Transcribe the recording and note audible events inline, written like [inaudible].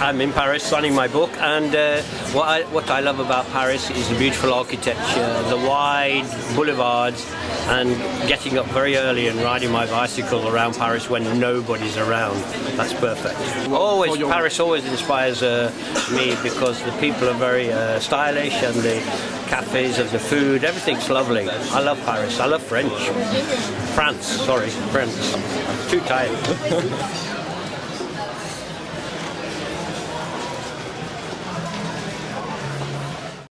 I'm in Paris signing my book, and uh, what I what I love about Paris is the beautiful architecture, the wide boulevards, and getting up very early and riding my bicycle around Paris when nobody's around. That's perfect. Always Paris always inspires uh, me because the people are very uh, stylish and the cafes and the food, everything's lovely. I love Paris. I love French. France, sorry, France. Too tired. [laughs]